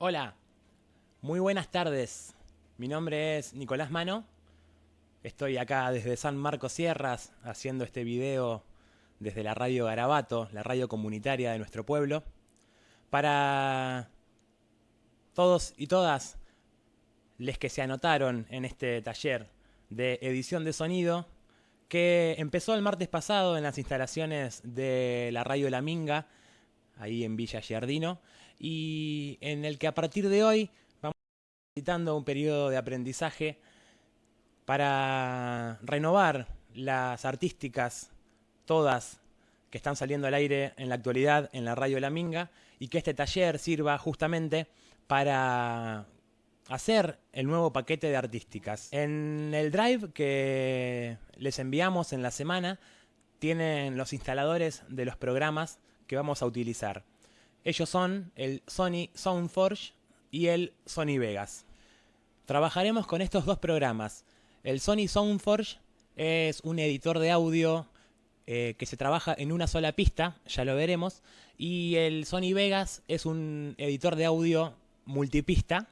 Hola, muy buenas tardes. Mi nombre es Nicolás Mano. Estoy acá desde San Marcos Sierras haciendo este video desde la radio Garabato, la radio comunitaria de nuestro pueblo, para todos y todas les que se anotaron en este taller de edición de sonido que empezó el martes pasado en las instalaciones de la radio La Minga, ahí en Villa Giardino, y en el que a partir de hoy vamos visitando un periodo de aprendizaje para renovar las artísticas, todas que están saliendo al aire en la actualidad en la radio La Minga, y que este taller sirva justamente para hacer el nuevo paquete de artísticas. En el drive que les enviamos en la semana tienen los instaladores de los programas que vamos a utilizar. Ellos son el Sony Soundforge y el Sony Vegas. Trabajaremos con estos dos programas. El Sony Soundforge es un editor de audio eh, que se trabaja en una sola pista, ya lo veremos, y el Sony Vegas es un editor de audio multipista,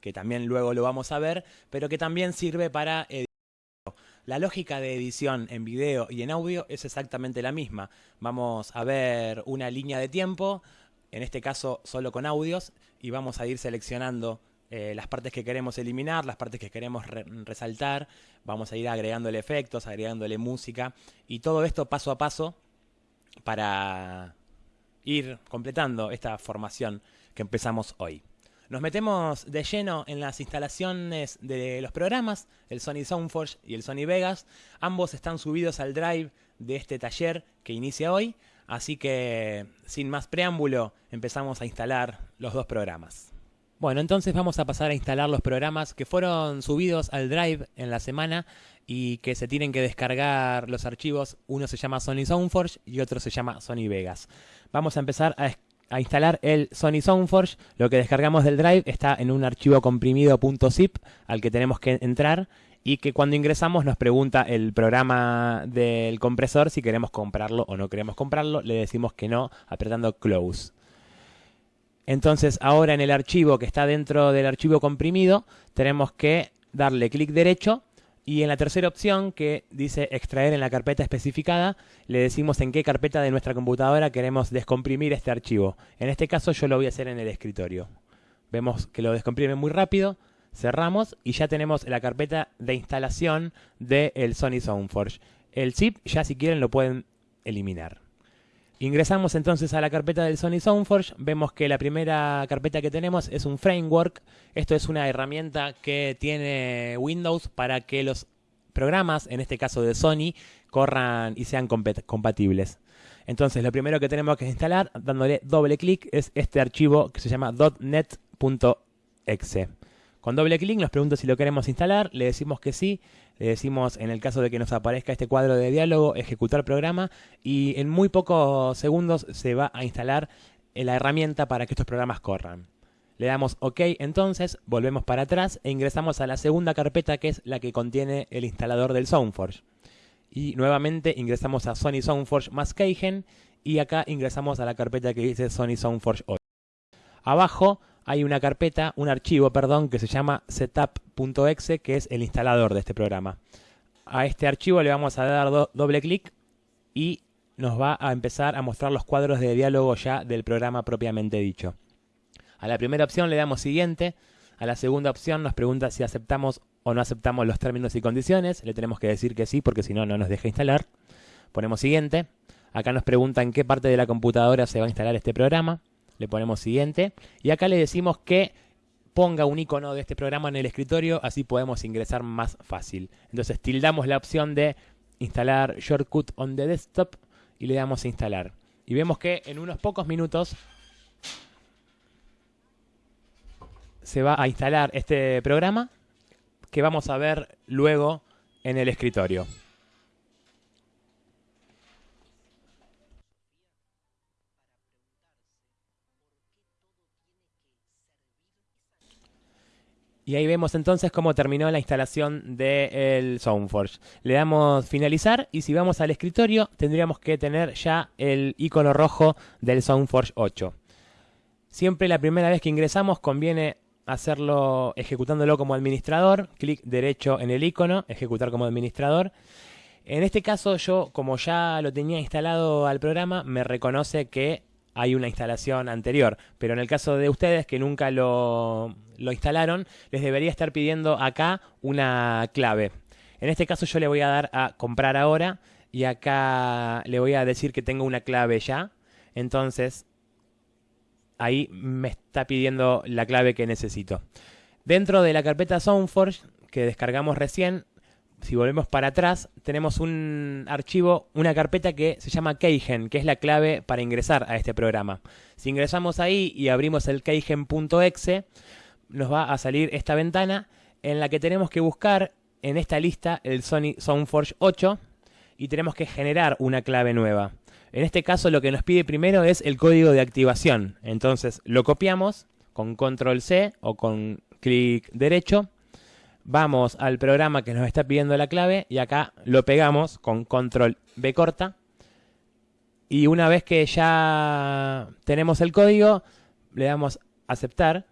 que también luego lo vamos a ver, pero que también sirve para editar. La lógica de edición en video y en audio es exactamente la misma. Vamos a ver una línea de tiempo, en este caso solo con audios, y vamos a ir seleccionando eh, las partes que queremos eliminar, las partes que queremos resaltar, vamos a ir agregándole efectos, agregándole música, y todo esto paso a paso para ir completando esta formación que empezamos hoy. Nos metemos de lleno en las instalaciones de los programas, el Sony Soundforge y el Sony Vegas. Ambos están subidos al drive de este taller que inicia hoy, así que sin más preámbulo empezamos a instalar los dos programas. Bueno, entonces vamos a pasar a instalar los programas que fueron subidos al drive en la semana y que se tienen que descargar los archivos. Uno se llama Sony Soundforge y otro se llama Sony Vegas. Vamos a empezar a instalar el Sony Soundforge, lo que descargamos del drive está en un archivo comprimido .zip al que tenemos que entrar y que cuando ingresamos nos pregunta el programa del compresor si queremos comprarlo o no queremos comprarlo, le decimos que no apretando close. Entonces ahora en el archivo que está dentro del archivo comprimido tenemos que darle clic derecho y en la tercera opción, que dice extraer en la carpeta especificada, le decimos en qué carpeta de nuestra computadora queremos descomprimir este archivo. En este caso yo lo voy a hacer en el escritorio. Vemos que lo descomprime muy rápido, cerramos y ya tenemos la carpeta de instalación del Sony Soundforge. El zip ya si quieren lo pueden eliminar. Ingresamos entonces a la carpeta del Sony Soundforge, vemos que la primera carpeta que tenemos es un framework, esto es una herramienta que tiene Windows para que los programas, en este caso de Sony, corran y sean compatibles. Entonces lo primero que tenemos que instalar, dándole doble clic, es este archivo que se llama .net.exe. Con doble clic nos pregunta si lo queremos instalar, le decimos que sí, le decimos en el caso de que nos aparezca este cuadro de diálogo, ejecutar programa y en muy pocos segundos se va a instalar la herramienta para que estos programas corran. Le damos OK entonces, volvemos para atrás e ingresamos a la segunda carpeta que es la que contiene el instalador del Soundforge. Y nuevamente ingresamos a Sony Soundforge más Keigen y acá ingresamos a la carpeta que dice Sony Soundforge 8. Abajo hay una carpeta, un archivo, perdón, que se llama setup.exe, que es el instalador de este programa. A este archivo le vamos a dar doble clic y nos va a empezar a mostrar los cuadros de diálogo ya del programa propiamente dicho. A la primera opción le damos siguiente, a la segunda opción nos pregunta si aceptamos o no aceptamos los términos y condiciones, le tenemos que decir que sí porque si no, no nos deja instalar. Ponemos siguiente, acá nos pregunta en qué parte de la computadora se va a instalar este programa le ponemos siguiente y acá le decimos que ponga un icono de este programa en el escritorio, así podemos ingresar más fácil. Entonces tildamos la opción de instalar Shortcut on the desktop y le damos a instalar. Y vemos que en unos pocos minutos se va a instalar este programa que vamos a ver luego en el escritorio. Y ahí vemos entonces cómo terminó la instalación del Soundforge. Le damos finalizar y si vamos al escritorio tendríamos que tener ya el icono rojo del Soundforge 8. Siempre la primera vez que ingresamos conviene hacerlo ejecutándolo como administrador, clic derecho en el icono, ejecutar como administrador. En este caso yo, como ya lo tenía instalado al programa, me reconoce que hay una instalación anterior. Pero en el caso de ustedes que nunca lo, lo instalaron, les debería estar pidiendo acá una clave. En este caso yo le voy a dar a comprar ahora y acá le voy a decir que tengo una clave ya. Entonces ahí me está pidiendo la clave que necesito. Dentro de la carpeta SoundForge que descargamos recién, si volvemos para atrás, tenemos un archivo, una carpeta que se llama Keigen, que es la clave para ingresar a este programa. Si ingresamos ahí y abrimos el keigen.exe, nos va a salir esta ventana en la que tenemos que buscar en esta lista el Sony SoundForge 8 y tenemos que generar una clave nueva. En este caso lo que nos pide primero es el código de activación. Entonces lo copiamos con control C o con clic derecho. Vamos al programa que nos está pidiendo la clave y acá lo pegamos con control B corta. Y una vez que ya tenemos el código, le damos aceptar.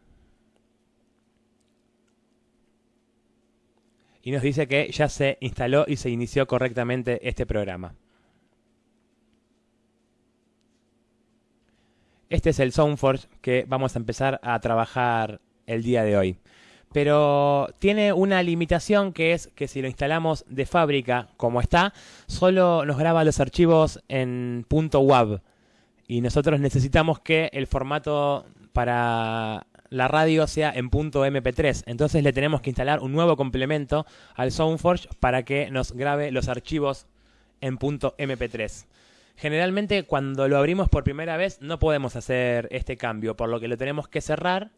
Y nos dice que ya se instaló y se inició correctamente este programa. Este es el SoundForge que vamos a empezar a trabajar el día de hoy. Pero tiene una limitación que es que si lo instalamos de fábrica como está, solo nos graba los archivos en .wav. Y nosotros necesitamos que el formato para la radio sea en .mp3. Entonces le tenemos que instalar un nuevo complemento al SoundForge para que nos grabe los archivos en .mp3. Generalmente cuando lo abrimos por primera vez no podemos hacer este cambio, por lo que lo tenemos que cerrar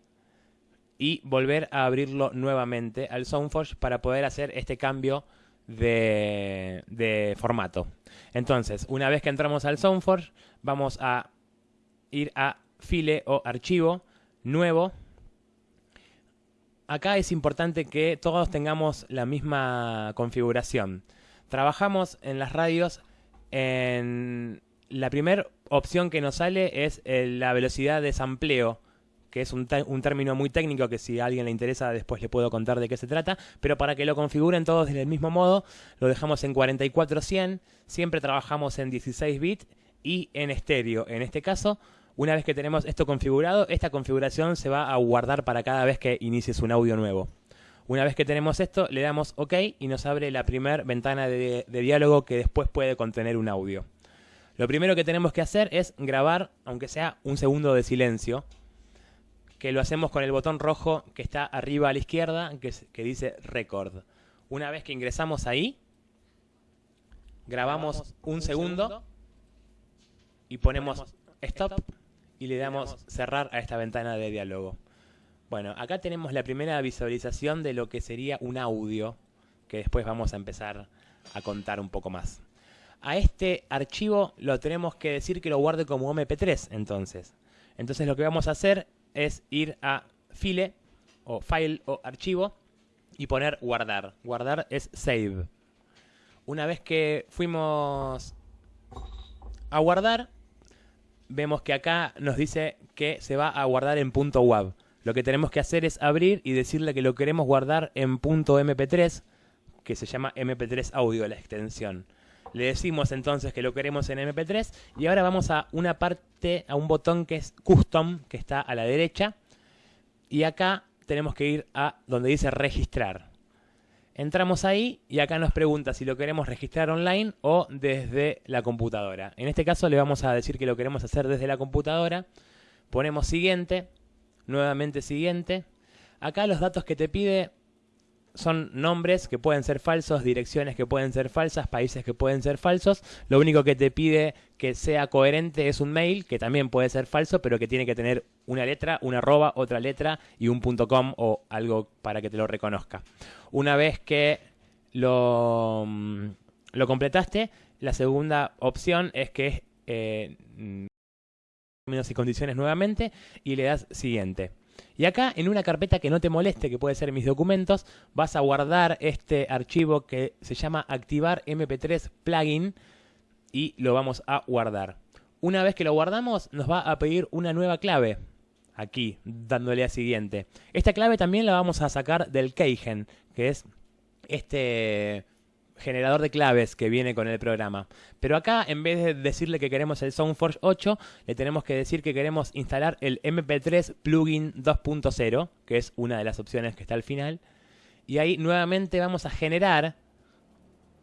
y volver a abrirlo nuevamente al SoundForge para poder hacer este cambio de, de formato. Entonces, una vez que entramos al SoundForge, vamos a ir a file o archivo, nuevo. Acá es importante que todos tengamos la misma configuración. Trabajamos en las radios en la primera opción que nos sale es eh, la velocidad de sampleo, que es un, término muy técnico que si a alguien le interesa después le puedo contar de qué se trata, pero para que lo configuren todos del mismo modo, lo dejamos en 4400, siempre trabajamos en 16 bits y en estéreo. En este caso, una vez que tenemos esto configurado, esta configuración se va a guardar para cada vez que inicies un audio nuevo. Una vez que tenemos esto, le damos OK y nos abre la primera ventana de, diálogo que después puede contener un audio. Lo primero que tenemos que hacer es grabar, aunque sea un segundo de silencio, que lo hacemos con el botón rojo que está arriba a la izquierda, que, dice Record. Una vez que ingresamos ahí, grabamos un segundo y ponemos Stop y le damos cerrar a esta ventana de diálogo. Bueno, acá tenemos la primera visualización de lo que sería un audio, que después vamos a empezar a contar un poco más. A este archivo lo tenemos que decir que lo guarde como MP3, entonces. Entonces lo que vamos a hacer es ir a File, o File, o Archivo, y poner Guardar. Guardar es Save. Una vez que fuimos a guardar, vemos que acá nos dice que se va a guardar en .wav. Lo que tenemos que hacer es abrir y decirle que lo queremos guardar en .mp3, que se llama mp3 audio la extensión. Le decimos entonces que lo queremos en mp3 y ahora vamos a una parte, a un botón que es custom, que está a la derecha. Y acá tenemos que ir a donde dice registrar. Entramos ahí y acá nos pregunta si lo queremos registrar online o desde la computadora. En este caso le vamos a decir que lo queremos hacer desde la computadora. Ponemos siguiente nuevamente siguiente. Acá los datos que te pide son nombres que pueden ser falsos, direcciones que pueden ser falsas, países que pueden ser falsos. Lo único que te pide que sea coherente es un mail, que también puede ser falso, pero que tiene que tener una letra, una arroba, otra letra y un .com o algo para que te lo reconozca. Una vez que lo, mm, lo completaste, la segunda opción es que eh, términos y condiciones nuevamente y le das siguiente. Y acá en una carpeta que no te moleste, que puede ser mis documentos, vas a guardar este archivo que se llama activar mp3 plugin y lo vamos a guardar. Una vez que lo guardamos nos va a pedir una nueva clave. aquí, dándole a siguiente. Esta clave también la vamos a sacar del Keygen, que es este generador de claves que viene con el programa. Pero acá, en vez de decirle que queremos el SoundForge 8, le tenemos que decir que queremos instalar el MP3 Plugin 2.0, que es una de las opciones que está al final. Y ahí nuevamente vamos a generar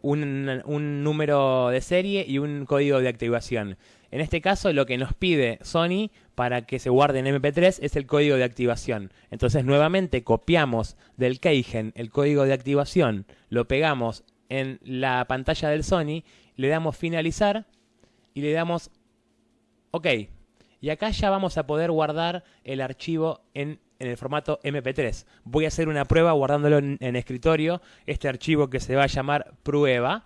un, número de serie y un código de activación. En este caso, lo que nos pide Sony para que se guarde en MP3 es el código de activación. Entonces, nuevamente copiamos del Keygen el código de activación, lo pegamos en la pantalla del Sony, le damos finalizar y le damos OK. Y acá ya vamos a poder guardar el archivo en, el formato MP3. Voy a hacer una prueba guardándolo en, en escritorio, este archivo que se va a llamar prueba.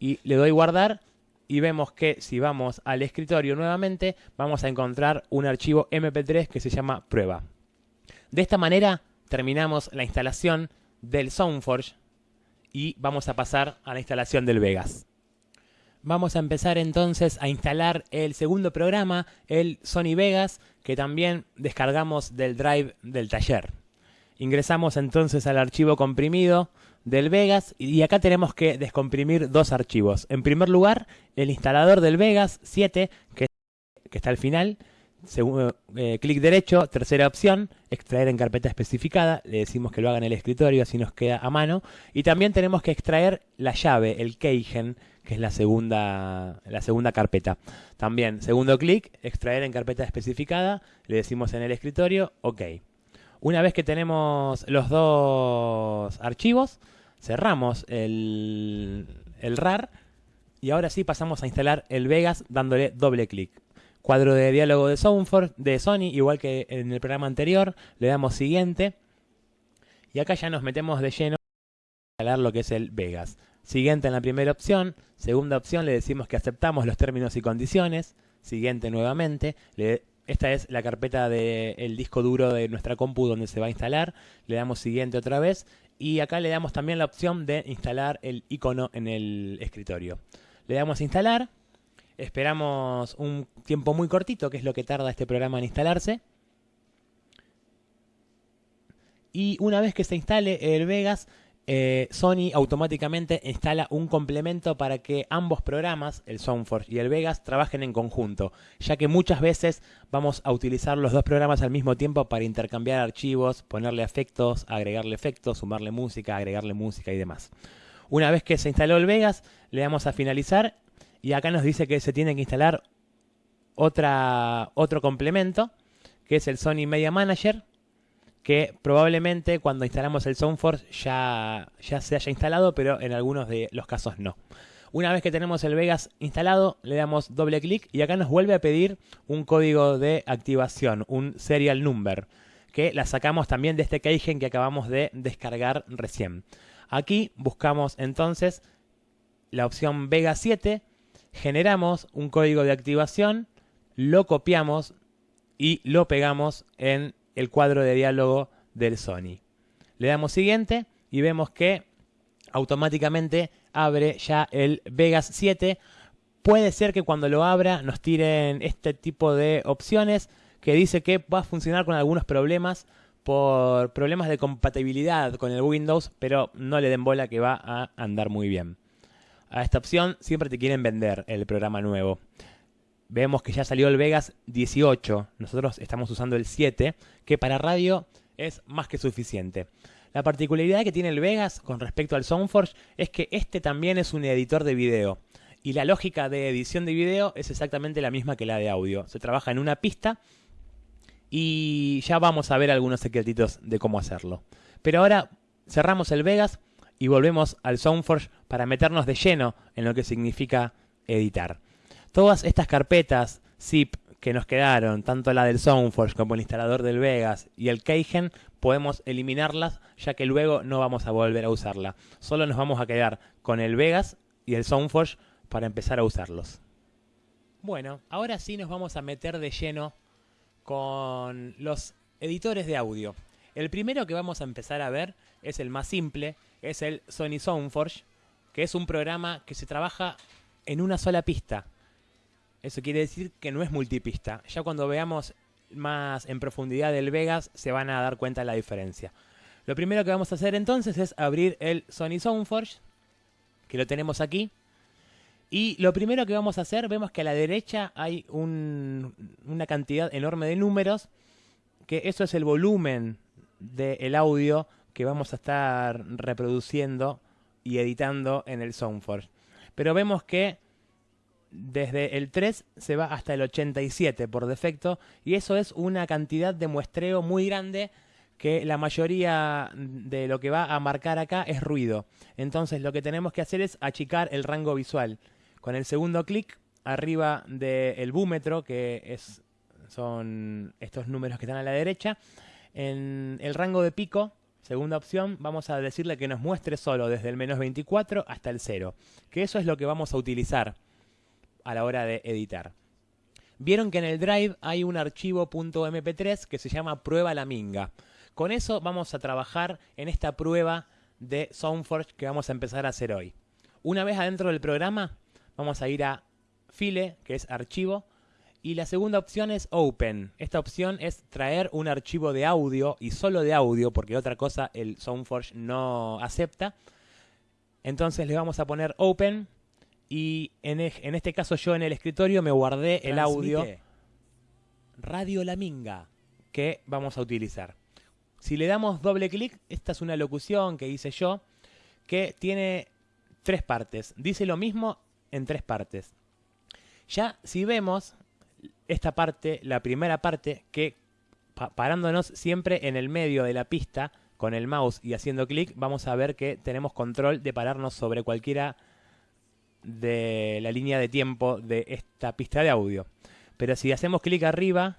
Y le doy guardar y vemos que si vamos al escritorio nuevamente, vamos a encontrar un archivo MP3 que se llama prueba. De esta manera terminamos la instalación del SoundForge y vamos a pasar a la instalación del Vegas. Vamos a empezar entonces a instalar el segundo programa, el Sony Vegas, que también descargamos del drive del taller. Ingresamos entonces al archivo comprimido del Vegas y acá tenemos que descomprimir dos archivos. En primer lugar, el instalador del Vegas 7, que, está al final, Segundo, eh, clic derecho, tercera opción, extraer en carpeta especificada, le decimos que lo haga en el escritorio, así nos queda a mano. Y también tenemos que extraer la llave, el keygen, que es la segunda, la segunda carpeta. También, segundo clic, extraer en carpeta especificada, le decimos en el escritorio, ok. Una vez que tenemos los dos archivos, cerramos el, el RAR y ahora sí pasamos a instalar el Vegas dándole doble clic. Cuadro de diálogo de Soundforce de Sony, igual que en el programa anterior. Le damos siguiente. Y acá ya nos metemos de lleno a instalar lo que es el Vegas. Siguiente en la primera opción. Segunda opción le decimos que aceptamos los términos y condiciones. Siguiente nuevamente. esta es la carpeta del disco duro de nuestra compu donde se va a instalar. Le damos siguiente otra vez. Y acá le damos también la opción de instalar el icono en el escritorio. Le damos instalar. Esperamos un tiempo muy cortito, que es lo que tarda este programa en instalarse. Y una vez que se instale el Vegas, eh, Sony automáticamente instala un complemento para que ambos programas, el SoundForge y el Vegas, trabajen en conjunto, ya que muchas veces vamos a utilizar los dos programas al mismo tiempo para intercambiar archivos, ponerle efectos, agregarle efectos, sumarle música, agregarle música y demás. Una vez que se instaló el Vegas, le damos a finalizar y acá nos dice que se tiene que instalar otra, otro complemento, que es el Sony Media Manager, que probablemente cuando instalamos el SoundForce ya, ya se haya instalado, pero en algunos de los casos no. Una vez que tenemos el Vegas instalado, le damos doble clic y acá nos vuelve a pedir un código de activación, un serial number, que la sacamos también de este keygen que acabamos de descargar recién. Aquí buscamos entonces la opción Vega 7, generamos un código de activación, lo copiamos y lo pegamos en el cuadro de diálogo del Sony. Le damos siguiente y vemos que automáticamente abre ya el Vegas 7. Puede ser que cuando lo abra nos tiren este tipo de opciones que dice que va a funcionar con algunos problemas por problemas de compatibilidad con el Windows, pero no le den bola que va a andar muy bien a esta opción, siempre te quieren vender el programa nuevo. Vemos que ya salió el Vegas 18, nosotros estamos usando el 7, que para radio es más que suficiente. La particularidad que tiene el Vegas con respecto al Soundforge es que este también es un editor de video. Y la lógica de edición de video es exactamente la misma que la de audio. Se trabaja en una pista y ya vamos a ver algunos secretitos de cómo hacerlo. Pero ahora cerramos el Vegas y volvemos al SoundForge para meternos de lleno en lo que significa editar. Todas estas carpetas zip que nos quedaron, tanto la del SoundForge como el instalador del Vegas y el Keygen, podemos eliminarlas ya que luego no vamos a volver a usarla. Solo nos vamos a quedar con el Vegas y el SoundForge para empezar a usarlos. Bueno, ahora sí nos vamos a meter de lleno con los editores de audio. El primero que vamos a empezar a ver es el más simple, es el Sony Soundforge, que es un programa que se trabaja en una sola pista. Eso quiere decir que no es multipista. Ya cuando veamos más en profundidad del Vegas se van a dar cuenta de la diferencia. Lo primero que vamos a hacer entonces es abrir el Sony Soundforge, que lo tenemos aquí. Y lo primero que vamos a hacer, vemos que a la derecha hay una cantidad enorme de números, que eso es el volumen del audio que vamos a estar reproduciendo y editando en el Soundforge. Pero vemos que desde el 3 se va hasta el 87 por defecto y eso es una cantidad de muestreo muy grande que la mayoría de lo que va a marcar acá es ruido. Entonces lo que tenemos que hacer es achicar el rango visual. Con el segundo clic arriba del búmetro, que es, son estos números que están a la derecha, en el rango de pico, segunda opción, vamos a decirle que nos muestre solo desde el menos 24 hasta el 0, que eso es lo que vamos a utilizar a la hora de editar. Vieron que en el Drive hay un archivo .mp3 que se llama prueba la minga. Con eso vamos a trabajar en esta prueba de Soundforge que vamos a empezar a hacer hoy. Una vez adentro del programa, vamos a ir a File, que es archivo, y la segunda opción es Open. Esta opción es traer un archivo de audio y solo de audio, porque otra cosa el Soundforge no acepta. Entonces le vamos a poner Open y en, este caso yo en el escritorio me guardé el audio Radio La Minga que vamos a utilizar. Si le damos doble clic, esta es una locución que hice yo, que tiene tres partes. Dice lo mismo en tres partes. Ya si vemos esta parte, la primera parte, que parándonos siempre en el medio de la pista, con el mouse y haciendo clic, vamos a ver que tenemos control de pararnos sobre cualquiera de la línea de tiempo de esta pista de audio. Pero si hacemos clic arriba,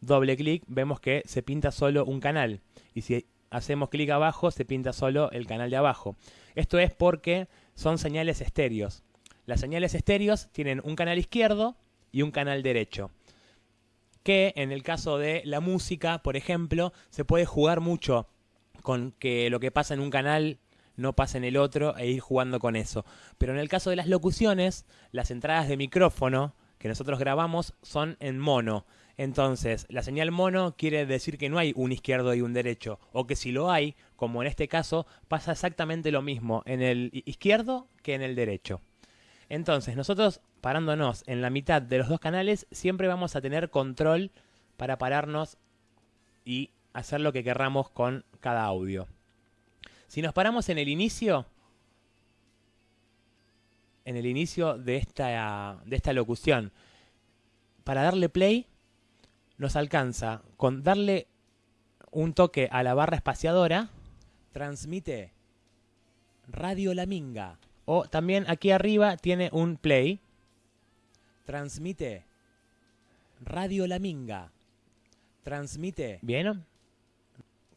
doble clic, vemos que se pinta solo un canal. Y si hacemos clic abajo, se pinta solo el canal de abajo. Esto es porque son señales estéreos. Las señales estéreos tienen un canal izquierdo y un canal derecho. Que en el caso de la música, por ejemplo, se puede jugar mucho con que lo que pasa en un canal no pasa en el otro e ir jugando con eso. Pero en el caso de las locuciones, las entradas de micrófono que nosotros grabamos son en mono. Entonces, la señal mono quiere decir que no hay un izquierdo y un derecho, o que si lo hay, como en este caso, pasa exactamente lo mismo en el izquierdo que en el derecho. Entonces, nosotros parándonos en la mitad de los dos canales, siempre vamos a tener control para pararnos y hacer lo que querramos con cada audio. Si nos paramos en el inicio, en el inicio de esta, de esta locución, para darle play, nos alcanza con darle un toque a la barra espaciadora, transmite Radio La Minga. O también aquí arriba tiene un play, transmite Radio La Minga. Transmite. ¿Bien?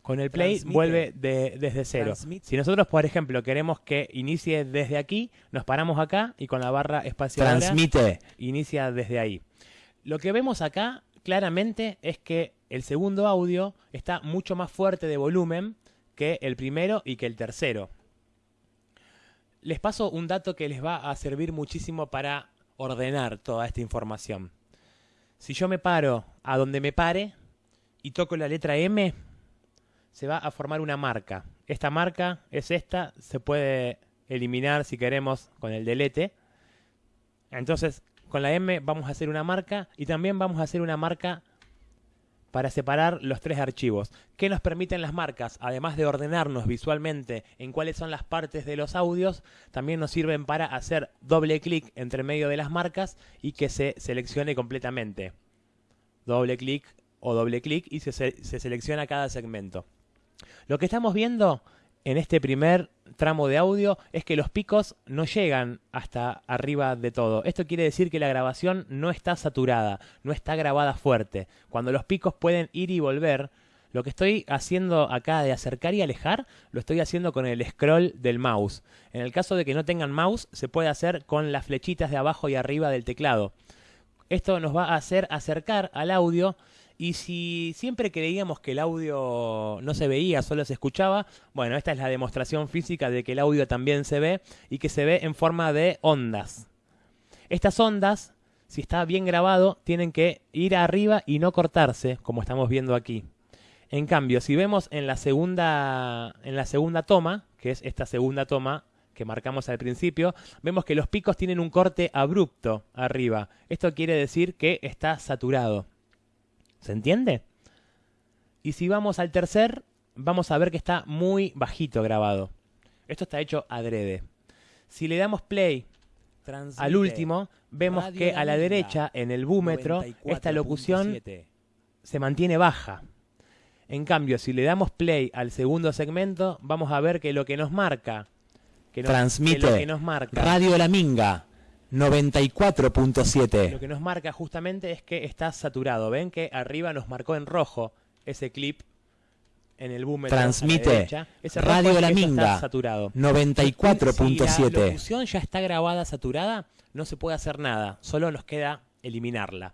Con el play vuelve desde cero. Si nosotros, por ejemplo, queremos que inicie desde aquí, nos paramos acá y con la barra espacial Transmite. inicia desde ahí. Lo que vemos acá claramente es que el segundo audio está mucho más fuerte de volumen que el primero y que el tercero. Les paso un dato que les va a servir muchísimo para ordenar toda esta información. Si yo me paro a donde me pare y toco la letra M, se va a formar una marca. Esta marca es esta, se puede eliminar si queremos con el delete. Entonces, con la M vamos a hacer una marca y también vamos a hacer una marca para separar los tres archivos. ¿Qué nos permiten las marcas? Además de ordenarnos visualmente en cuáles son las partes de los audios, también nos sirven para hacer doble clic entre medio de las marcas y que se seleccione completamente. Doble clic o doble clic y se, se selecciona cada segmento. Lo que estamos viendo en este primer tramo de audio es que los picos no llegan hasta arriba de todo. Esto quiere decir que la grabación no está saturada, no está grabada fuerte. Cuando los picos pueden ir y volver, lo que estoy haciendo acá de acercar y alejar, lo estoy haciendo con el scroll del mouse. En el caso de que no tengan mouse, se puede hacer con las flechitas de abajo y arriba del teclado. Esto nos va a hacer acercar al audio y si siempre creíamos que el audio no se veía, solo se escuchaba, bueno, esta es la demostración física de que el audio también se ve y que se ve en forma de ondas. Estas ondas, si está bien grabado, tienen que ir arriba y no cortarse, como estamos viendo aquí. En cambio, si vemos en la segunda, en la segunda toma, que es esta segunda toma que marcamos al principio, vemos que los picos tienen un corte abrupto arriba. Esto quiere decir que está saturado. ¿Se entiende? Y si vamos al tercer, vamos a ver que está muy bajito grabado. Esto está hecho adrede. Si le damos play al último, vemos que a la derecha, en el búmetro, esta locución se mantiene baja. En cambio, si le damos play al segundo segmento, vamos a ver que lo que nos marca... Que Transmite que nos marca, Radio La Minga 94.7. Lo que nos marca justamente es que está saturado. Ven que arriba nos marcó en rojo ese clip en el búmetro. Transmite Radio La Minga saturado. 94.7. Si la locución ya está grabada saturada, no se puede hacer nada. Solo nos queda eliminarla.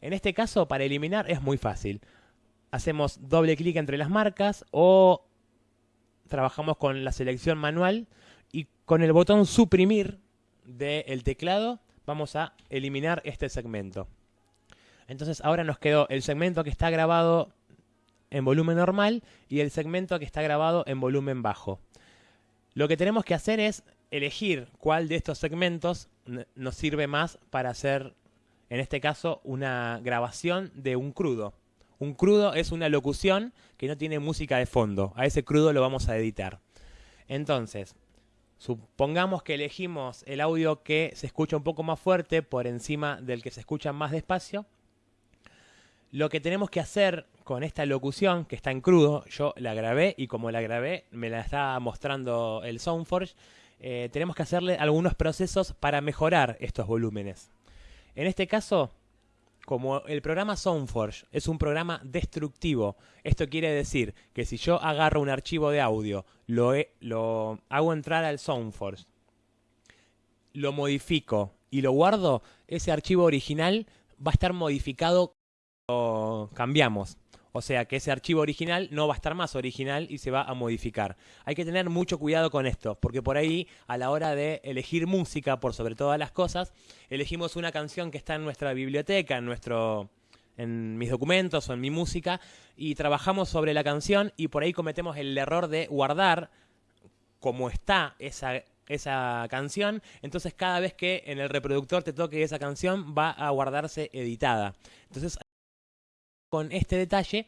En este caso, para eliminar es muy fácil hacemos doble clic entre las marcas o trabajamos con la selección manual y con el botón suprimir del teclado vamos a eliminar este segmento. Entonces ahora nos quedó el segmento que está grabado en volumen normal y el segmento que está grabado en volumen bajo. Lo que tenemos que hacer es elegir cuál de estos segmentos nos sirve más para hacer, en este caso, una grabación de un crudo. Un crudo es una locución que no tiene música de fondo. A ese crudo lo vamos a editar. Entonces, supongamos que elegimos el audio que se escucha un poco más fuerte por encima del que se escucha más despacio. Lo que tenemos que hacer con esta locución, que está en crudo, yo la grabé y como la grabé me la está mostrando el Soundforge, eh, tenemos que hacerle algunos procesos para mejorar estos volúmenes. En este caso, como el programa Soundforge es un programa destructivo, esto quiere decir que si yo agarro un archivo de audio, lo, lo hago entrar al Soundforge, lo modifico y lo guardo, ese archivo original va a estar modificado o cambiamos. O sea que ese archivo original no va a estar más original y se va a modificar. Hay que tener mucho cuidado con esto, porque por ahí a la hora de elegir música, por sobre todas las cosas, elegimos una canción que está en nuestra biblioteca, en nuestro en mis documentos o en mi música y trabajamos sobre la canción y por ahí cometemos el error de guardar como está esa, esa canción, entonces cada vez que en el reproductor te toque esa canción va a guardarse editada. Entonces con este detalle,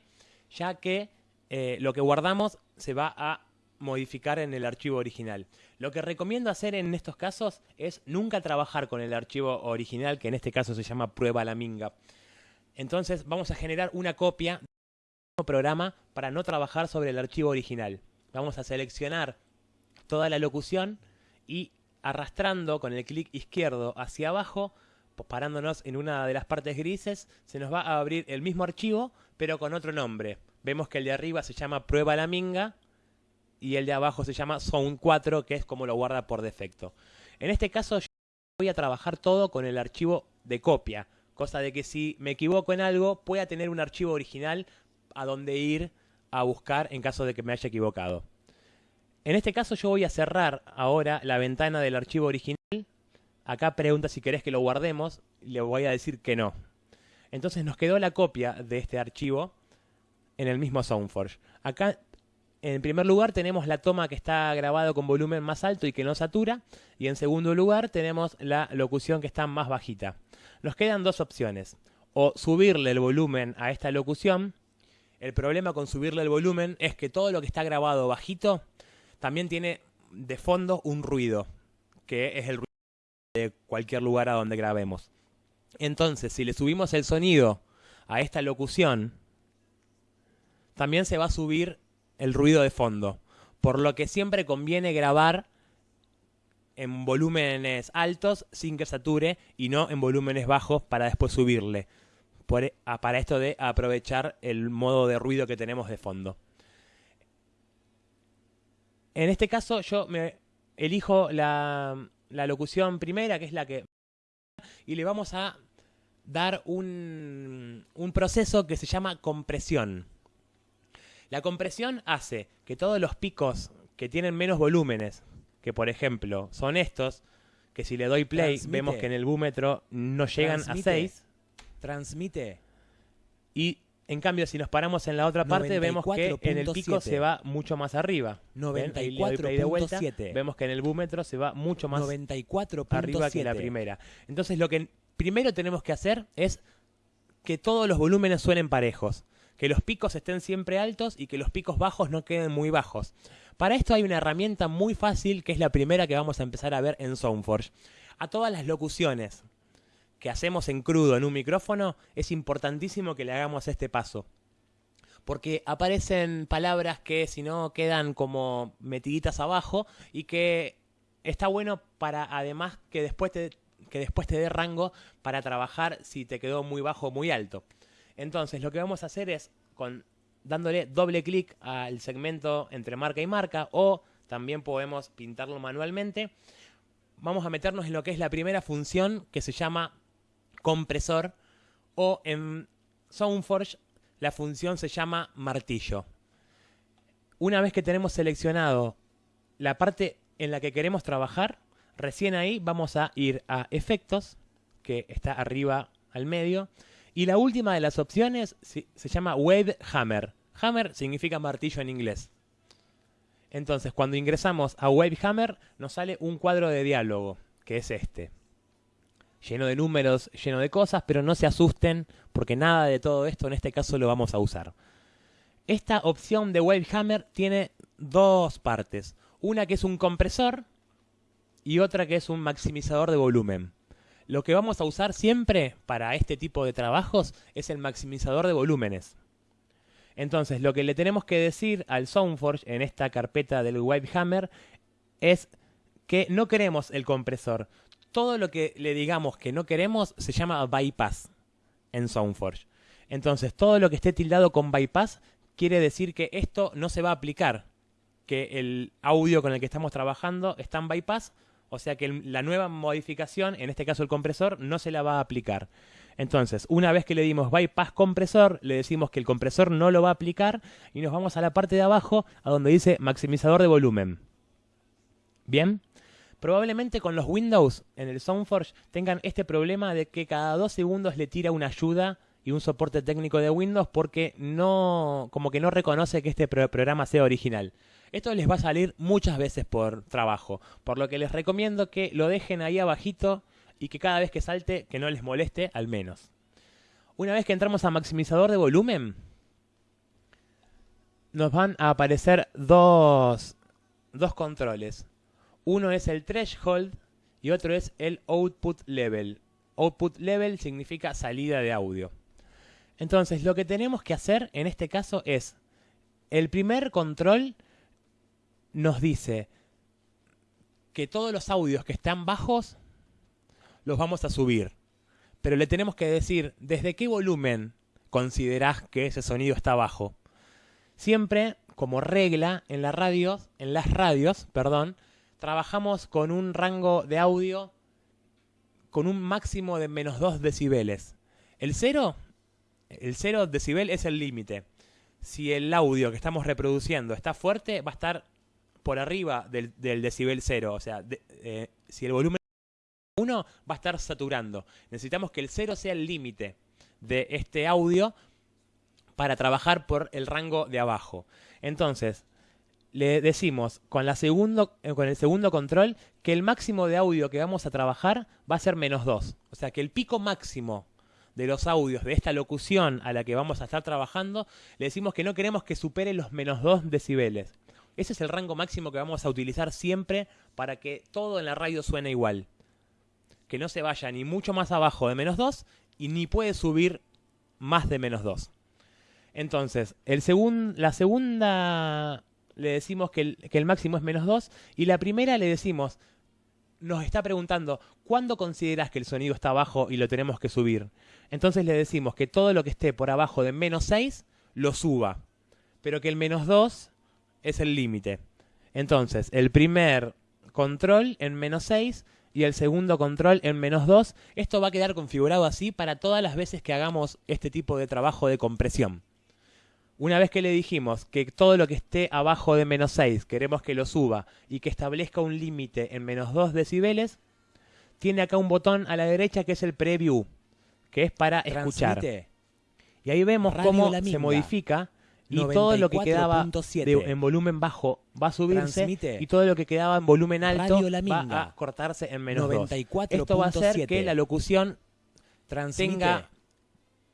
ya que eh, lo que guardamos se va a modificar en el archivo original. Lo que recomiendo hacer en estos casos es nunca trabajar con el archivo original, que en este caso se llama prueba la minga. Entonces vamos a generar una copia del programa para no trabajar sobre el archivo original. Vamos a seleccionar toda la locución y arrastrando con el clic izquierdo hacia abajo parándonos en una de las partes grises, se nos va a abrir el mismo archivo, pero con otro nombre. Vemos que el de arriba se llama prueba la minga y el de abajo se llama Sound 4, que es como lo guarda por defecto. En este caso yo voy a trabajar todo con el archivo de copia, cosa de que si me equivoco en algo pueda tener un archivo original a donde ir a buscar en caso de que me haya equivocado. En este caso yo voy a cerrar ahora la ventana del archivo original Acá pregunta si querés que lo guardemos, le voy a decir que no. Entonces nos quedó la copia de este archivo en el mismo Soundforge. Acá, en primer lugar, tenemos la toma que está grabado con volumen más alto y que no satura. Y en segundo lugar, tenemos la locución que está más bajita. Nos quedan dos opciones. O subirle el volumen a esta locución. El problema con subirle el volumen es que todo lo que está grabado bajito también tiene de fondo un ruido, que es el ruido de cualquier lugar a donde grabemos. Entonces, si le subimos el sonido a esta locución, también se va a subir el ruido de fondo. Por lo que siempre conviene grabar en volúmenes altos sin que sature y no en volúmenes bajos para después subirle. Para esto de aprovechar el modo de ruido que tenemos de fondo. En este caso yo me elijo la, la locución primera, que es la que... Y le vamos a dar un, un proceso que se llama compresión. La compresión hace que todos los picos que tienen menos volúmenes, que por ejemplo son estos, que si le doy play Transmite. vemos que en el búmetro no llegan Transmite. a 6 Transmite. y en cambio si nos paramos en la otra parte vemos que en el pico 94.7. se va mucho más arriba. ¿Ven? Ahí le doy play de vuelta, 94.7. vemos que en el búmetro se va mucho más 94.7. arriba que la primera. Entonces lo que primero tenemos que hacer es que todos los volúmenes suenen parejos, que los picos estén siempre altos y que los picos bajos no queden muy bajos. Para esto hay una herramienta muy fácil que es la primera que vamos a empezar a ver en Soundforge. A todas las locuciones que hacemos en crudo en un micrófono es importantísimo que le hagamos este paso. Porque aparecen palabras que si no quedan como metiditas abajo y que está bueno para además que después te, que después te dé rango para trabajar si te quedó muy bajo o muy alto. Entonces lo que vamos a hacer es con dándole doble clic al segmento entre marca y marca o también podemos pintarlo manualmente. Vamos a meternos en lo que es la primera función que se llama compresor o en Soundforge la función se llama martillo. Una vez que tenemos seleccionado la parte en la que queremos trabajar, recién ahí vamos a ir a efectos, que está arriba al medio, y la última de las opciones se, llama Wave Hammer. Hammer significa martillo en inglés. Entonces, cuando ingresamos a Wave Hammer, nos sale un cuadro de diálogo, que es este. Lleno de números, lleno de cosas, pero no se asusten, porque nada de todo esto en este caso lo vamos a usar. Esta opción de Wave Hammer tiene dos partes. Una que es un compresor y otra que es un maximizador de volumen. Lo que vamos a usar siempre para este tipo de trabajos es el maximizador de volúmenes. Entonces, lo que le tenemos que decir al Soundforge en esta carpeta del Wavehammer es que no queremos el compresor. Todo lo que le digamos que no queremos se llama bypass en Soundforge. Entonces, todo lo que esté tildado con bypass quiere decir que esto no se va a aplicar. Que el audio con el que estamos trabajando está en bypass, o sea que la nueva modificación, en este caso el compresor, no se la va a aplicar. Entonces, una vez que le dimos bypass compresor, le decimos que el compresor no lo va a aplicar y nos vamos a la parte de abajo a donde dice maximizador de volumen. ¿Bien? Probablemente con los Windows en el Soundforge tengan este problema de que cada dos segundos le tira una ayuda y un soporte técnico de Windows porque no, como que no reconoce que este pro- programa sea original. Esto les va a salir muchas veces por trabajo, por lo que les recomiendo que lo dejen ahí abajito y que cada vez que salte que no les moleste al menos. Una vez que entramos a maximizador de volumen, nos van a aparecer dos, dos controles. Uno es el threshold y otro es el output level. Output level significa salida de audio. Entonces, lo que tenemos que hacer en este caso es, el primer control nos dice que todos los audios que están bajos los vamos a subir. Pero le tenemos que decir desde qué volumen considerás que ese sonido está bajo. Siempre, como regla, en la radio, en las radios, perdón, trabajamos con un rango de audio con un máximo de menos 2 decibeles. El 0, el 0 decibel es el límite. Si el audio que estamos reproduciendo está fuerte, va a estar por arriba del, del decibel 0. O sea, eh, si el volumen 1 va a estar saturando. Necesitamos que el 0 sea el límite de este audio para trabajar por el rango de abajo. Entonces, le decimos eh, con el segundo control que el máximo de audio que vamos a trabajar va a ser menos 2. O sea que el pico máximo de los audios de esta locución a la que vamos a estar trabajando, le decimos que no queremos que supere los menos 2 decibeles. Ese es el rango máximo que vamos a utilizar siempre para que todo en la radio suene igual. Que no se vaya ni mucho más abajo de menos 2 y ni puede subir más de menos 2. Entonces, el segun- la segunda le decimos que el, máximo es menos 2 y la primera le decimos, nos está preguntando, ¿cuándo consideras que el sonido está bajo y lo tenemos que subir? Entonces le decimos que todo lo que esté por abajo de menos 6 lo suba, pero que el menos 2 es el límite. Entonces, el primer control en menos 6 y el segundo control en menos 2. Esto va a quedar configurado así para todas las veces que hagamos este tipo de trabajo de compresión. Una vez que le dijimos que todo lo que esté abajo de menos 6 queremos que lo suba y que establezca un límite en menos 2 decibeles, tiene acá un botón a la derecha que es el preview, que es para escuchar. Transmite. Y ahí vemos Radio cómo se modifica y todo lo que quedaba 94.7. de- en volumen bajo va a subirse Transmite. y todo lo que quedaba en volumen alto va a cortarse en menos 2. 94.7. Esto va a hacer que la locución Transmite. tenga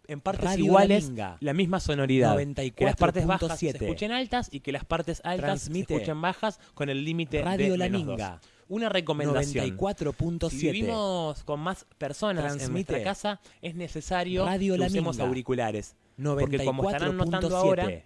en partes Radio iguales la misma sonoridad. Que las partes bajas se 94.7. escuchen altas y que las partes altas Transmite. se escuchen bajas con el límite de La menos Minga. 2. Una recomendación. 94.7. Si vivimos con más personas en nuestra casa, es necesario Radio que usemos auriculares. Porque como estarán notando ahora, 94.7.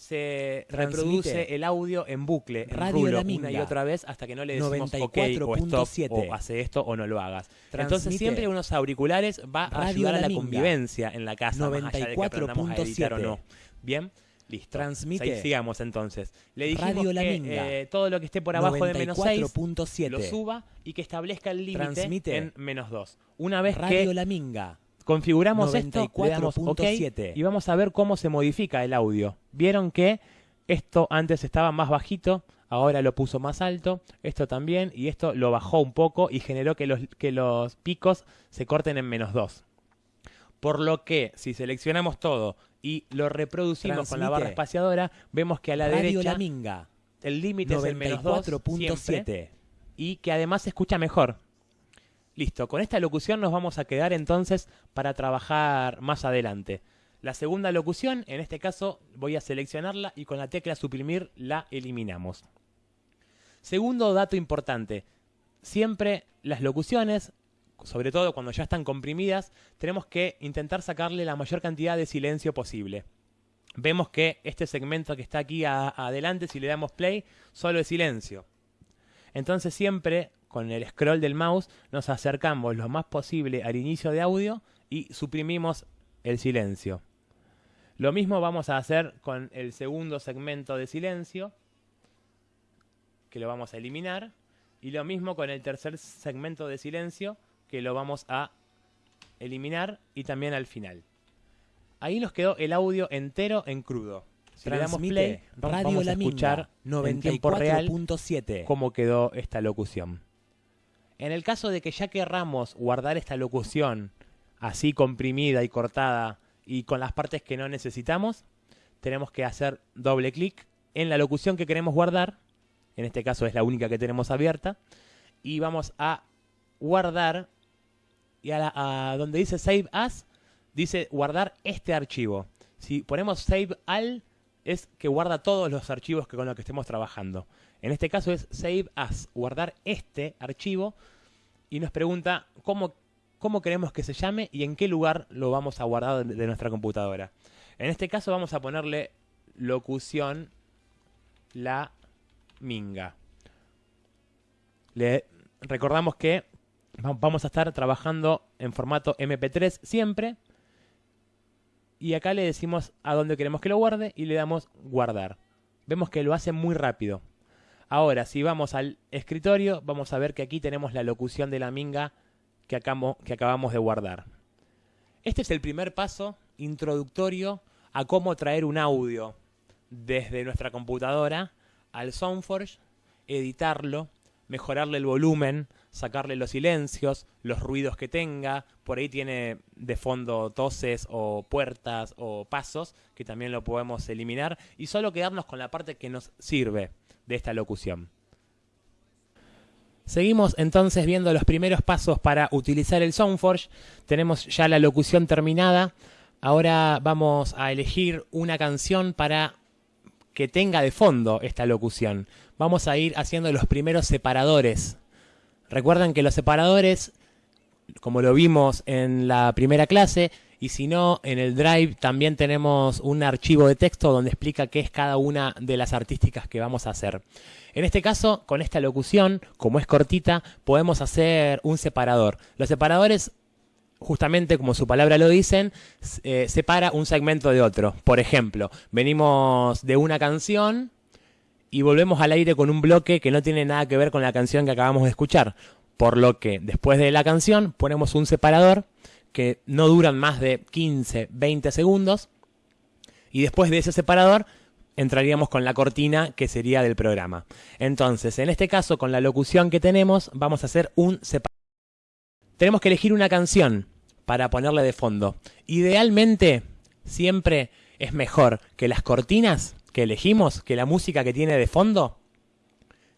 se Transmite. reproduce el audio en bucle, en Radio rulo, La una y otra vez hasta que no le decimos ok o stop 94.7. o hace esto o no lo hagas. Entonces siempre unos auriculares va a Radio ayudar a La Minga. convivencia en la casa, más allá de que aprendamos a editar o 94.7. no. Bien, listo. Transmite. Ahí sigamos entonces. Le dijimos Radio que eh, todo lo que esté por abajo de menos 6 lo 94.7. suba y que establezca el límite en menos 2. Una vez Radio que La Minga. Configuramos esto, le damos OK 94.7. y vamos a ver cómo se modifica el audio. Vieron que esto antes estaba más bajito, ahora lo puso más alto, esto también, y esto lo bajó un poco y generó que los, que los picos se corten en menos 2. Por lo que, si seleccionamos todo y lo reproducimos con la barra espaciadora, vemos que a la Radio derecha La Minga. el límite es el menos 2 siempre, 94.7. y que además se escucha mejor. Listo, con esta locución nos vamos a quedar entonces para trabajar más adelante. La segunda locución, en este caso, voy a seleccionarla y con la tecla suprimir la eliminamos. Segundo dato importante, siempre las locuciones, sobre todo cuando ya están comprimidas, tenemos que intentar sacarle la mayor cantidad de silencio posible. Vemos que este segmento que está aquí adelante, si le damos play, solo es silencio. Entonces siempre con el scroll del mouse nos acercamos lo más posible al inicio de audio y suprimimos el silencio. Lo mismo vamos a hacer con el segundo segmento de silencio, que lo vamos a eliminar, y lo mismo con el tercer segmento de silencio, que lo vamos a eliminar y también al final. Ahí nos quedó el audio entero en crudo. Si le damos play, vamos, Radio vamos a escuchar en tiempo real 94.7. cómo quedó esta locución. En el caso de que ya querramos guardar esta locución así comprimida y cortada y con las partes que no necesitamos, tenemos que hacer doble clic en la locución que queremos guardar, en este caso es la única que tenemos abierta, y vamos a guardar, y a, la- a donde dice Save As, dice guardar este archivo. Si ponemos Save All, es que guarda todos los archivos que con los que estemos trabajando. En este caso es Save As, guardar este archivo, y nos pregunta cómo, queremos que se llame y en qué lugar lo vamos a guardar de, nuestra computadora. En este caso vamos a ponerle locución la minga. Le recordamos que va- vamos a estar trabajando en formato MP3 siempre. Y acá le decimos a dónde queremos que lo guarde y le damos guardar. Vemos que lo hace muy rápido. Ahora, si vamos al escritorio, vamos a ver que aquí tenemos la locución de la minga que, acabamos de guardar. Este es el primer paso introductorio a cómo traer un audio desde nuestra computadora al Soundforge, editarlo, mejorarle el volumen, sacarle los silencios, los ruidos que tenga. Por ahí tiene de fondo toses o puertas o pasos que también lo podemos eliminar y solo quedarnos con la parte que nos sirve de esta locución. Seguimos entonces viendo los primeros pasos para utilizar el Soundforge. Tenemos ya la locución terminada. Ahora vamos a elegir una canción para que tenga de fondo esta locución. Vamos a ir haciendo los primeros separadores. Recuerden que los separadores, como lo vimos en la primera clase, y si no, en el Drive también tenemos un archivo de texto donde explica qué es cada una de las artísticas que vamos a hacer. En este caso, con esta locución, como es cortita, podemos hacer un separador. Los separadores justamente como su palabra lo dicen, eh, separa un segmento de otro. Por ejemplo, venimos de una canción y volvemos al aire con un bloque que no tiene nada que ver con la canción que acabamos de escuchar. Por lo que después de la canción ponemos un separador que no duran más de 15, 20 segundos. Y después de ese separador entraríamos con la cortina que sería del programa. Entonces, en este caso, con la locución que tenemos, vamos a hacer un separador. tenemos que elegir una canción para ponerle de fondo. Idealmente, siempre es mejor que las cortinas que elegimos, que la música que tiene de fondo,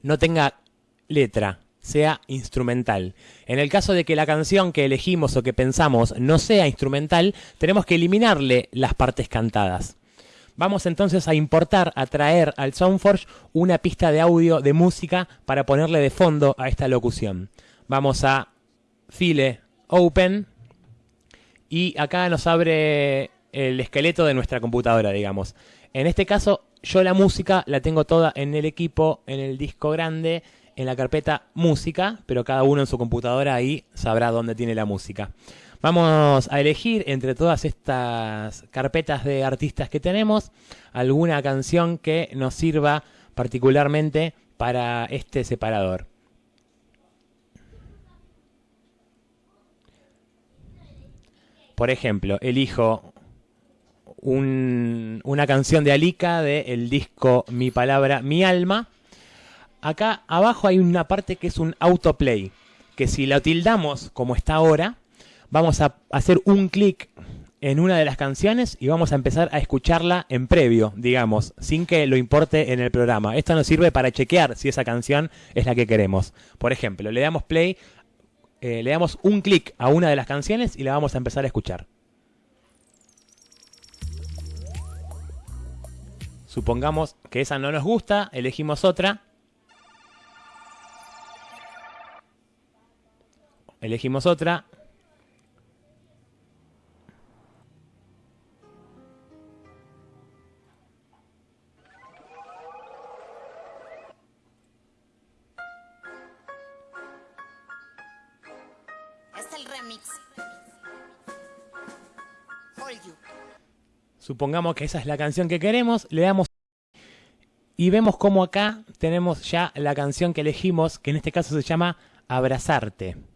no tenga letra, sea instrumental. En el caso de que la canción que elegimos o que pensamos no sea instrumental, tenemos que eliminarle las partes cantadas. Vamos entonces a importar, a traer al Soundforge una pista de audio de música para ponerle de fondo a esta locución. Vamos a File Open y acá nos abre el esqueleto de nuestra computadora, digamos. En este caso, yo la música la tengo toda en el equipo, en el disco grande, en la carpeta música, pero cada uno en su computadora ahí sabrá dónde tiene la música. Vamos a elegir entre todas estas carpetas de artistas que tenemos alguna canción que nos sirva particularmente para este separador. Por ejemplo, elijo una canción de Alika del disco Mi Palabra, Mi Alma. Acá abajo hay una parte que es un autoplay, que si la tildamos como está ahora, vamos a hacer un clic en una de las canciones y vamos a empezar a escucharla en previo, digamos, sin que lo importe en el programa. Esto nos sirve para chequear si esa canción es la que queremos. Por ejemplo, le damos play, eh, le damos un clic a una de las canciones y la vamos a empezar a escuchar. Supongamos que esa no nos gusta, elegimos otra. Elegimos otra, Supongamos que esa es la canción que queremos, le damos y vemos cómo acá tenemos ya la canción que elegimos, que en este caso se llama Abrazarte.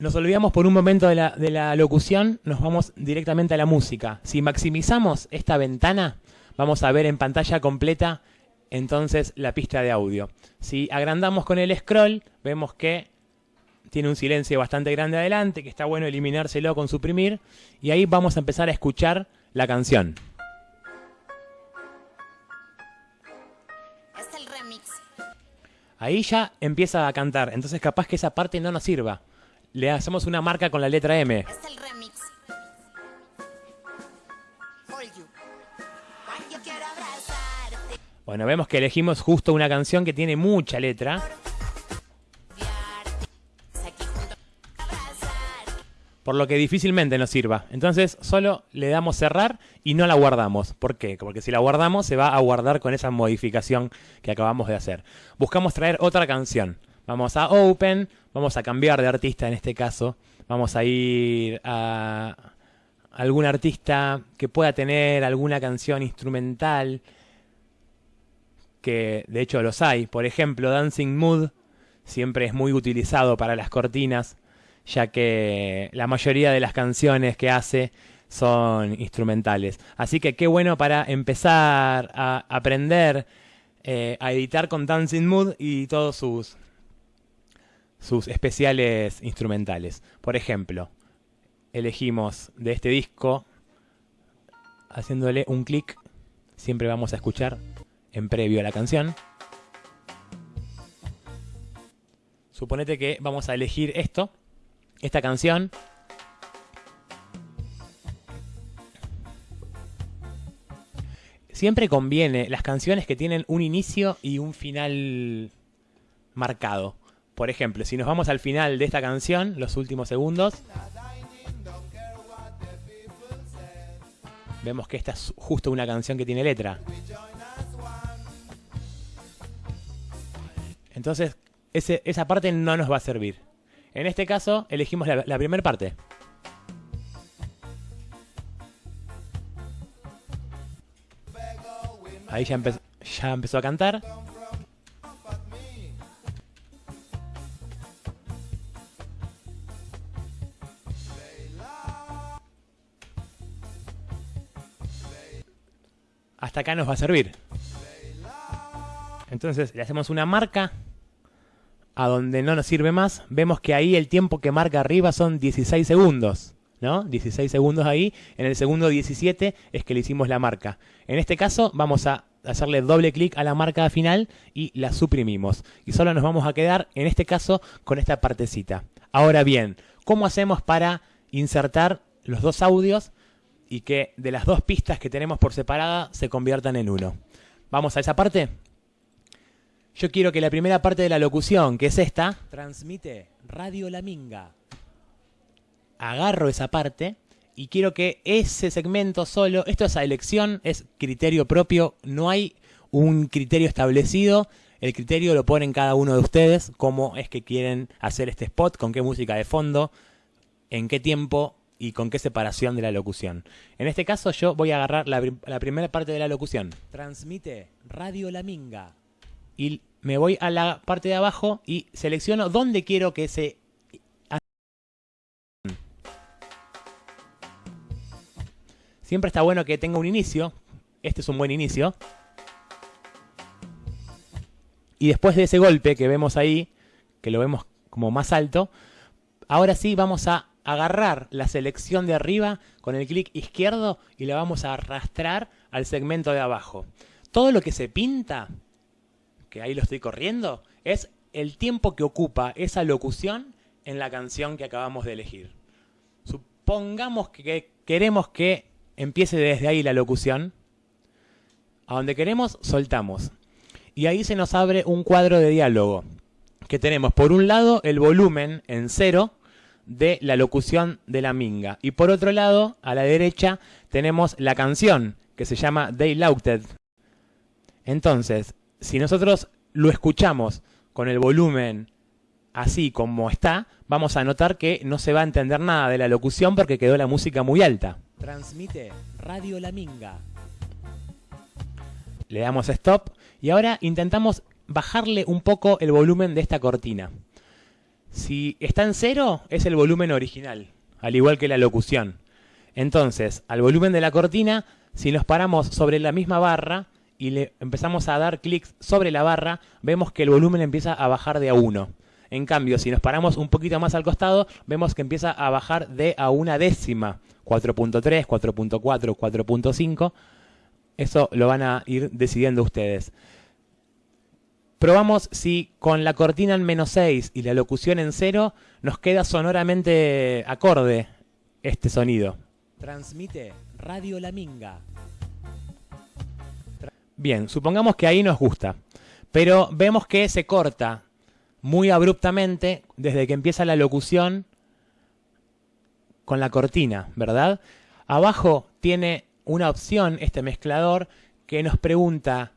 Nos olvidamos por un momento de la, de la locución, nos vamos directamente a la música. Si maximizamos esta ventana, vamos a ver en pantalla completa entonces la pista de audio. Si agrandamos con el scroll, vemos que tiene un silencio bastante grande adelante, que está bueno eliminárselo con suprimir, y ahí vamos a empezar a escuchar la canción. Es el remix. Ahí ya empieza a cantar, entonces capaz que esa parte no nos sirva. Le hacemos una marca con la letra M. Es el remix. Bueno, vemos que elegimos justo una canción que tiene mucha letra. Por lo que difícilmente nos sirva. Entonces solo le damos cerrar y no la guardamos. ¿Por qué? Porque si la guardamos se va a guardar con esa modificación que acabamos de hacer. Buscamos traer otra canción. Vamos a Open, vamos a cambiar de artista en este caso. Vamos a ir a algún artista que pueda tener alguna canción instrumental, que de hecho los hay. Por ejemplo, Dancing Mood siempre es muy utilizado para las cortinas ya que la mayoría de las canciones que hace son instrumentales. Así que qué bueno para empezar a aprender eh, a editar con Dancing Mood y todos sus, sus especiales instrumentales. Por ejemplo, elegimos de este disco, haciéndole un clic, siempre vamos a escuchar en previo a la canción. Suponete que vamos a elegir esto esta canción. Siempre conviene las canciones que tienen un inicio y un final marcado. Por ejemplo, si nos vamos al final de esta canción, los últimos segundos, vemos que esta es justo una canción que tiene letra. Entonces, esa parte no nos va a servir. En este caso, elegimos la, primera parte. Ahí ya empezó a cantar. Hasta acá nos va a servir. Entonces le hacemos una marca a donde no nos sirve más, vemos que ahí el tiempo que marca arriba son 16 segundos. ¿no? 16 segundos ahí. En el segundo 17 es que le hicimos la marca. En este caso vamos a hacerle doble clic a la marca final y la suprimimos. Y solo nos vamos a quedar, en este caso, con esta partecita. Ahora bien, ¿cómo hacemos para insertar los dos audios y que de las dos pistas que tenemos por separada se conviertan en uno? ¿Vamos a esa parte? Yo quiero que la primera parte de la locución, que es esta, Transmite Radio La Minga. agarro esa parte y quiero que ese segmento solo, esto es a elección, es criterio propio, no hay un criterio establecido, el criterio lo ponen cada uno de ustedes, cómo es que quieren hacer este spot, con qué música de fondo, en qué tiempo y con qué separación de la locución. En este caso yo voy a agarrar la, prim- la primera parte de la locución Transmite Radio La Minga. y me voy a la parte de abajo y selecciono dónde quiero que se Siempre está bueno que tenga un inicio. Este es un buen inicio. Y después de ese golpe que vemos ahí, que lo vemos como más alto, ahora sí vamos a agarrar la selección de arriba con el clic izquierdo y la vamos a arrastrar al segmento de abajo. Todo lo que se pinta, que ahí lo estoy corriendo, es el tiempo que ocupa esa locución en la canción que acabamos de elegir. Supongamos que queremos que empiece desde ahí la locución. A donde queremos, soltamos. Y ahí se nos abre un cuadro de diálogo. Que tenemos por un lado el volumen en cero de la locución de la minga. Y por otro lado, a la derecha, tenemos la canción que se llama They Lauted. Entonces, si nosotros lo escuchamos con el volumen así como está, vamos a notar que no se va a entender nada de la locución porque quedó la música muy alta. Transmite Radio La Minga. Le damos stop y ahora intentamos bajarle un poco el volumen de esta cortina. Si está en cero, es el volumen original, al igual que la locución. Entonces, al volumen de la cortina, si nos paramos sobre la misma barra y le empezamos a dar clics sobre la barra, vemos que el volumen empieza a bajar de a 1. En cambio, si nos paramos un poquito más al costado, vemos que empieza a bajar de a una décima. 4.3, 4.4, 4.5. Eso lo van a ir decidiendo ustedes. Probamos si con la cortina en menos 6 y la locución en 0 nos queda sonoramente acorde este sonido. Transmite Radio La Minga. Bien, supongamos que ahí nos gusta, pero vemos que se corta muy abruptamente desde que empieza la locución con la cortina, ¿verdad? Abajo tiene una opción este mezclador que nos pregunta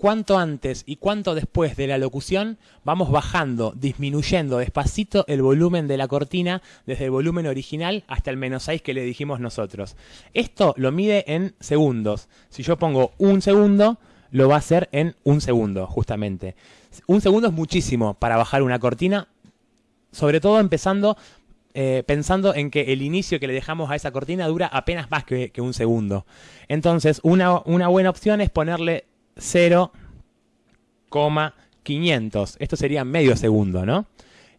cuánto antes y cuánto después de la locución vamos bajando, disminuyendo despacito el volumen de la cortina desde el volumen original hasta el menos 6 que le dijimos nosotros. Esto lo mide en segundos. Si yo pongo un segundo, lo va a hacer en un segundo, justamente. Un segundo es muchísimo para bajar una cortina, sobre todo empezando eh, pensando en que el inicio que le dejamos a esa cortina dura apenas más que, un segundo. Entonces, una buena opción es ponerle 0,500. Esto sería medio segundo, ¿no?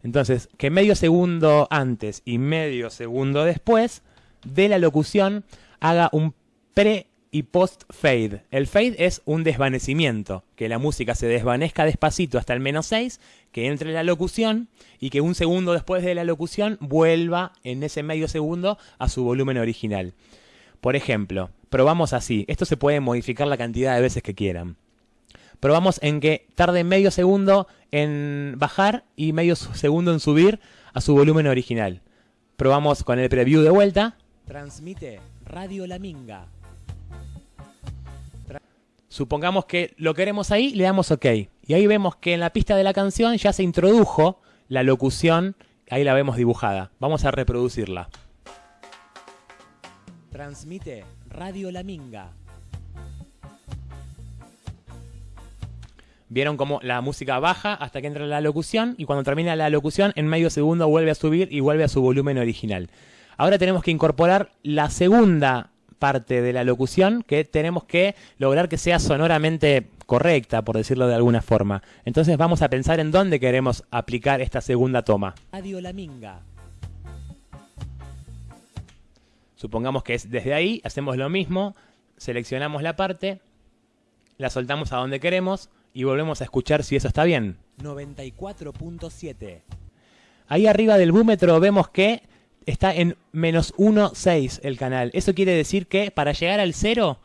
Entonces, que medio segundo antes y medio segundo después de la locución haga un pre y post fade. El fade es un desvanecimiento, que la música se desvanezca despacito hasta el menos 6, que entre la locución y que un segundo después de la locución vuelva en ese medio segundo a su volumen original. Por ejemplo, probamos así. Esto se puede modificar la cantidad de veces que quieran. Probamos en que tarde medio segundo en bajar y medio segundo en subir a su volumen original. Probamos con el preview de vuelta. Transmite Radio La Minga. Supongamos que lo queremos ahí, le damos OK. Y ahí vemos que en la pista de la canción ya se introdujo la locución, ahí la vemos dibujada. Vamos a reproducirla. Transmite Radio La Minga. Vieron cómo la música baja hasta que entra la locución y cuando termina la locución en medio segundo vuelve a subir y vuelve a su volumen original. Ahora tenemos que incorporar la segunda parte de la locución que tenemos que lograr que sea sonoramente correcta, por decirlo de alguna forma. Entonces vamos a pensar en dónde queremos aplicar esta segunda toma. Radio La Minga. Supongamos que es desde ahí, hacemos lo mismo, seleccionamos la parte, la soltamos a donde queremos y volvemos a escuchar si eso está bien. 94.7. Ahí arriba del búmetro vemos que está en menos 1,6 el canal. Eso quiere decir que para llegar al cero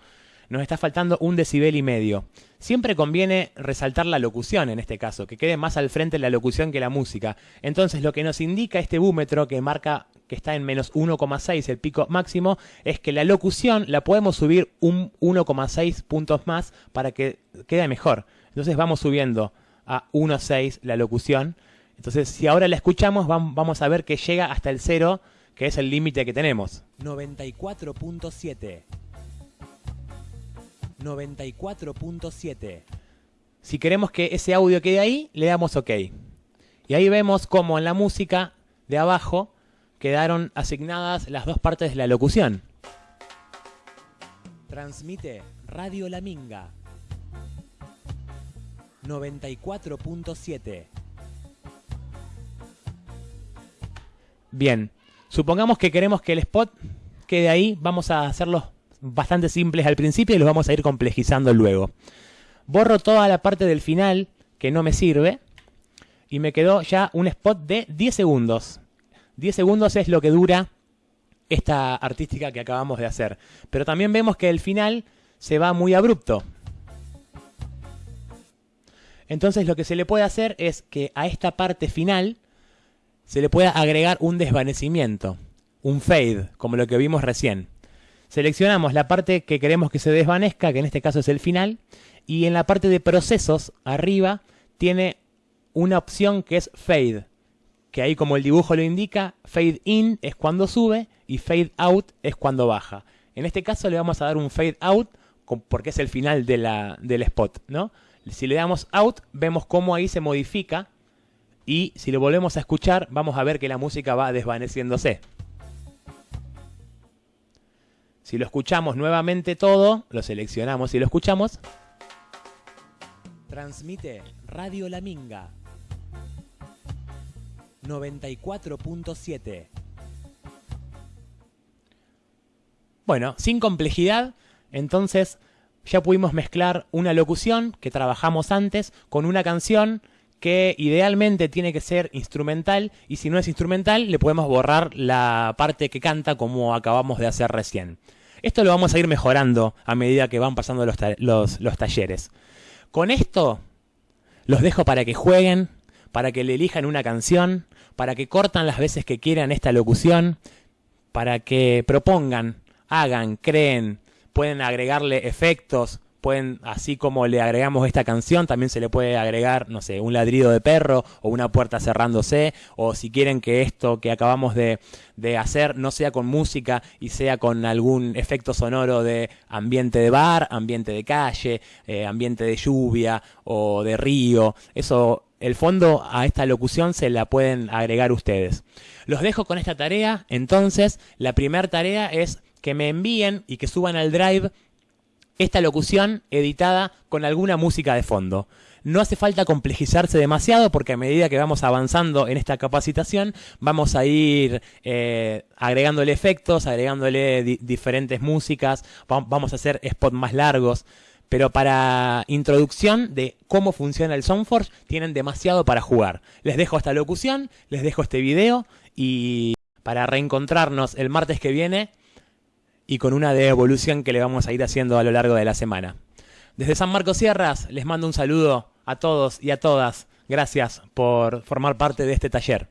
nos está faltando un decibel y medio. Siempre conviene resaltar la locución en este caso, que quede más al frente la locución que la música. Entonces lo que nos indica este búmetro que marca que está en menos 1,6 el pico máximo es que la locución la podemos subir un 1,6 puntos más para que quede mejor. Entonces vamos subiendo a 1,6 la locución. Entonces si ahora la escuchamos vam- vamos a ver que llega hasta el 0, que es el límite que tenemos. 94.7. 94.7. Si queremos que ese audio quede ahí, le damos OK. Y ahí vemos cómo en la música de abajo quedaron asignadas las dos partes de la locución. Transmite Radio La Minga. 94.7. Bien, supongamos que queremos que el spot quede ahí, vamos a hacerlos bastante simples al principio y los vamos a ir complejizando luego. Borro toda la parte del final que no me sirve y me quedó ya un spot de 10 segundos. 10 segundos es lo que dura esta artística que acabamos de hacer. Pero también vemos que el final se va muy abrupto. Entonces lo que se le puede hacer es que a esta parte final se le pueda agregar un desvanecimiento, un fade, como lo que vimos recién. Seleccionamos la parte que queremos que se desvanezca, que en este caso es el final, y en la parte de procesos, arriba, tiene una opción que es fade, que ahí como el dibujo lo indica, fade in es cuando sube y fade out es cuando baja. En este caso le vamos a dar un fade out porque es el final de la- del spot, ¿no? Si le damos out, vemos cómo ahí se modifica y si lo volvemos a escuchar, vamos a ver que la música va desvaneciéndose. Si lo escuchamos nuevamente todo, lo seleccionamos y lo escuchamos, Transmite Radio La Minga. 94.7. Bueno, sin complejidad, entonces ya pudimos mezclar una locución que trabajamos antes con una canción que idealmente tiene que ser instrumental y si no es instrumental le podemos borrar la parte que canta como acabamos de hacer recién. Esto lo vamos a ir mejorando a medida que van pasando los, los talleres. Con esto los dejo para que jueguen, para que le elijan una canción, para que cortan las veces que quieran esta locución, para que propongan, hagan, creen, pueden agregarle efectos, pueden, así como le agregamos esta canción, también se le puede agregar, no sé, un ladrido de perro o una puerta cerrándose, o si quieren que esto que acabamos de, de hacer no sea con música y sea con algún efecto sonoro de ambiente de bar, ambiente de calle, eh, ambiente de lluvia o de río, eso el fondo a esta locución se la pueden agregar ustedes. Los dejo con esta tarea, entonces la primera tarea es que me envíen y que suban al drive esta locución editada con alguna música de fondo. No hace falta complejizarse demasiado porque a medida que vamos avanzando en esta capacitación vamos a ir eh, agregándole efectos, agregándole di- diferentes músicas, va- vamos a hacer spots más largos. Pero para introducción de cómo funciona el Soundforge tienen demasiado para jugar. Les dejo esta locución, les dejo este video y para reencontrarnos el martes que viene y con una de evolución que le vamos a ir haciendo a lo largo de la semana. Desde San Marcos Sierras les mando un saludo a todos y a todas. Gracias por formar parte de este taller.